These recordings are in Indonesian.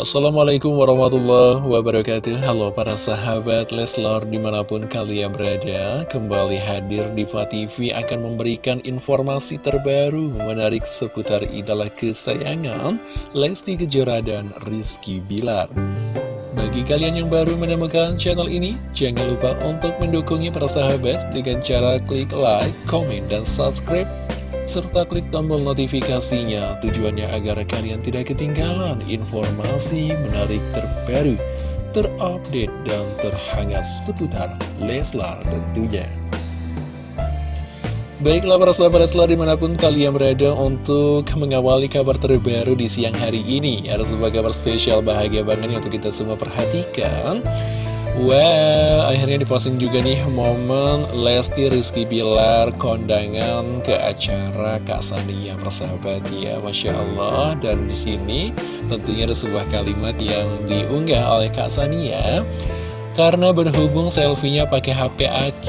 Assalamualaikum warahmatullahi wabarakatuh. Halo para sahabat Leslar di mana pun kalian berada Kembali hadir di TV akan memberikan informasi terbaru Menarik seputar idola kesayangan Lesti Kejora dan Rizky Bilar. Bagi kalian yang baru menemukan channel ini, jangan lupa untuk mendukungnya para sahabat dengan cara klik like, komen, dan subscribe serta klik tombol notifikasinya. Tujuannya agar kalian tidak ketinggalan informasi menarik terbaru, terupdate, dan terhangat seputar Leslar tentunya. Baiklah para sahabat Leslar di mana pun kalian berada untuk mengawali kabar terbaru di siang hari ini. Ada sebuah kabar spesial bahagia banget untuk kita semua perhatikan Wow, akhirnya diposting juga nih momen Lesti Rizky Bilar kondangan ke acara Kak Sania persahabat ya, Masya Allah. Dan di sini tentunya ada sebuah kalimat yang diunggah oleh Kak Sania. Karena berhubung selfie-nya pakai HP AQ,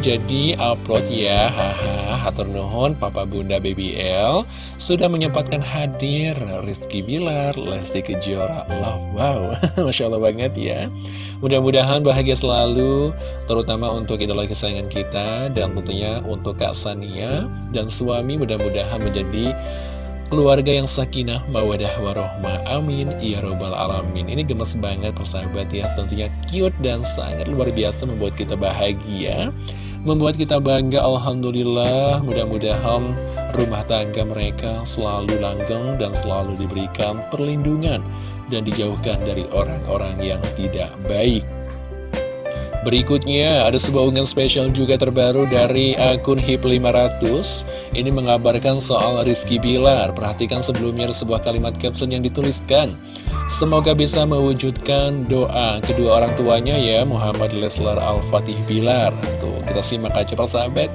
jadi upload ya, haha, hatur nuhun Papa Bunda BBL sudah menyempatkan hadir Rizky Bilar, Lesti Kejora, love, wow, Masya Allah banget ya. Mudah-mudahan bahagia selalu, terutama untuk idola kesayangan kita, dan tentunya untuk Kak Sania dan suami mudah-mudahan menjadi Keluarga yang sakinah, mawadah, warohmah, amin, ya robbal alamin. Ini gemes banget persahabat ya, tentunya cute dan sangat luar biasa membuat kita bahagia Membuat kita bangga, Alhamdulillah. Mudah-mudahan rumah tangga mereka selalu langgeng dan selalu diberikan perlindungan Dan dijauhkan dari orang-orang yang tidak baik. Berikutnya ada sebuah unggahan spesial juga terbaru dari akun HIP500 Ini mengabarkan soal Rizky Bilar. Perhatikan sebelumnya sebuah kalimat caption yang dituliskan Semoga bisa mewujudkan doa kedua orang tuanya ya Muhammad Leslar Al-Fatih Bilar. Tuh kita simak aja persahabat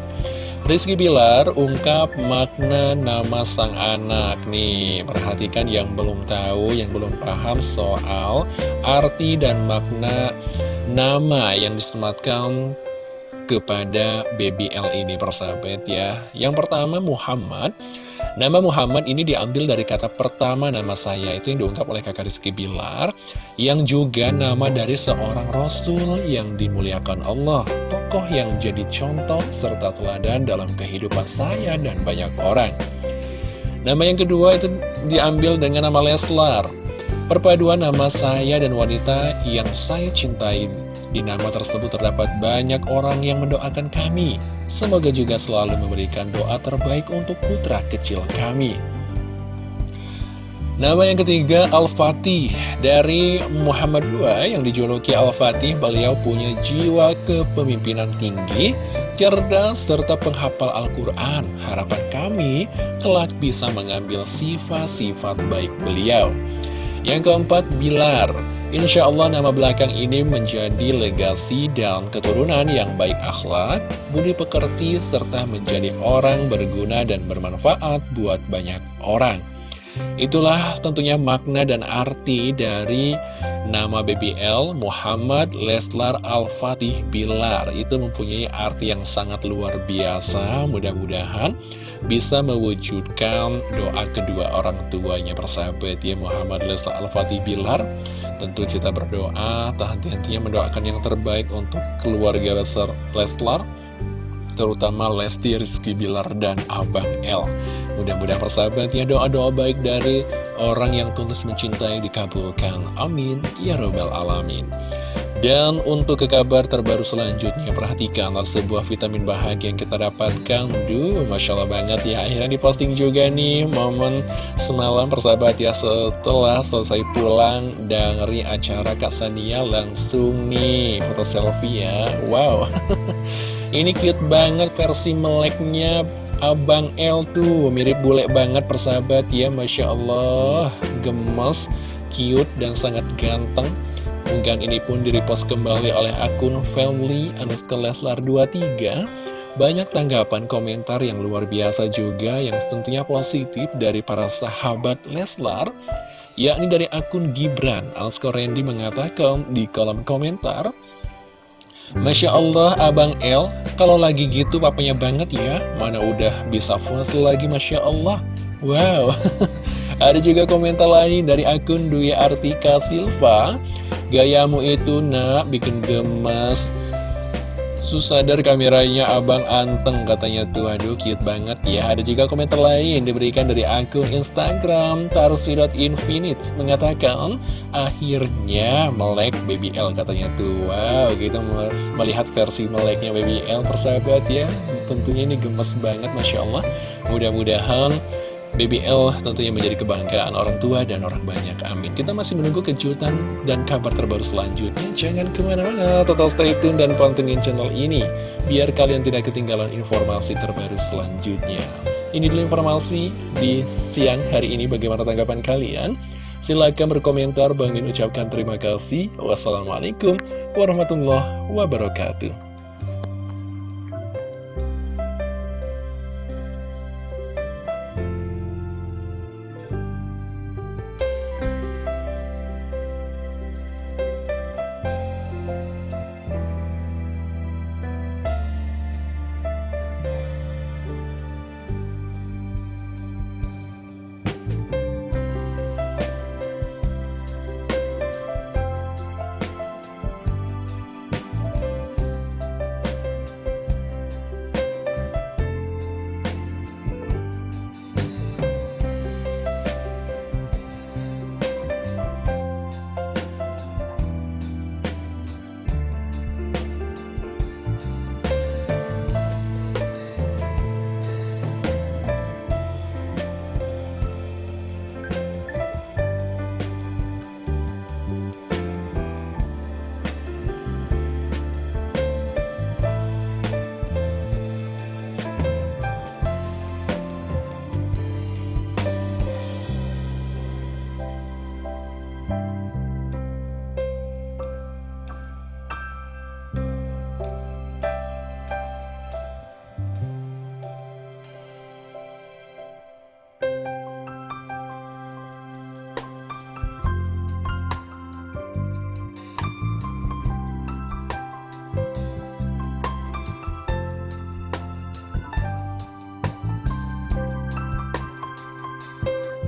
Rizky Bilar ungkap makna nama sang anak Nih. Perhatikan yang belum tahu, yang belum paham soal arti dan makna nama yang disematkan kepada BBL ini persahabat ya. Yang pertama Muhammad Nama Muhammad ini diambil dari kata pertama nama saya. Itu yang diungkap oleh kakak Rizky Bilar Yang juga nama dari seorang Rasul yang dimuliakan Allah. Tokoh yang jadi contoh serta teladan dalam kehidupan saya dan banyak orang. Nama yang kedua itu diambil dengan nama Leslar. Perpaduan nama saya dan wanita yang saya cintai Di nama tersebut terdapat banyak orang yang mendoakan kami. Semoga juga selalu memberikan doa terbaik untuk putra kecil kami. Nama yang ketiga Al-Fatih. Dari Muhammad II yang dijuluki Al-Fatih Beliau punya jiwa kepemimpinan tinggi Cerdas serta penghafal Al-Quran. Harapan kami kelak bisa mengambil sifat-sifat baik beliau. Yang keempat, Bilar. Insya Allah nama belakang ini menjadi legasi dan keturunan yang baik akhlak, budi pekerti, serta menjadi orang berguna dan bermanfaat buat banyak orang. Itulah tentunya makna dan arti dari nama BBL Muhammad Leslar Al-Fatih Bilar. Itu mempunyai arti yang sangat luar biasa. Mudah-mudahan bisa mewujudkan doa kedua orang tuanya persahabat ya Muhammad Leslar Al-Fatih Bilar. Tentu kita berdoa tak henti-hentinya mendoakan yang terbaik untuk keluarga Leslar, terutama Lesti Rizky Bilar dan Abang L. Mudah-mudahan persahabatnya doa-doa baik dari orang yang tulus mencintai dikabulkan. Amin. Ya Robbal Alamin. Dan untuk ke kabar terbaru selanjutnya, perhatikanlah sebuah vitamin bahagia yang kita dapatkan. Duh, Masya Allah banget ya. Akhirnya diposting juga nih momen semalam persahabat ya setelah selesai pulang dari acara Kak Sania langsung nih foto selfie ya. Wow. Ini cute banget versi meleknya Abang L tuh Mirip bule banget persahabat ya Masya Allah. Gemes, cute, dan sangat ganteng. Unggahan ini pun direpost kembali oleh akun family underscore leslar 23 Banyak tanggapan komentar yang luar biasa juga Yang tentunya positif dari para sahabat Leslar. Yakni dari akun Gibran Alsko Randy mengatakan di kolom komentar Masya Allah Abang L Kalau lagi gitu papanya banget ya. Mana udah bisa full lagi Masya Allah. Wow. Ada juga komentar lain dari akun Dwi Artika Silva. Gayamu itu nak bikin gemes Susah dari kameranya abang anteng katanya tuh. Aduh cute banget ya. Ada juga komentar lain diberikan dari akun Instagram Tarsi.infinite Mengatakan akhirnya melek BBL katanya tuh. Wow kita melihat versi meleknya BBL persahabat ya. Tentunya ini gemes banget Masya Allah. Mudah-mudahan BBL tentunya menjadi kebanggaan orang tua dan orang banyak. Amin. Kita masih menunggu kejutan dan kabar terbaru selanjutnya. Jangan ke mana-mana, total stay tune dan pantengin channel ini. Biar kalian tidak ketinggalan informasi terbaru selanjutnya. Ini dulu informasi di siang hari ini. Bagaimana tanggapan kalian? Silahkan berkomentar. Bang Min ucapkan terima kasih. Wassalamualaikum warahmatullahi wabarakatuh.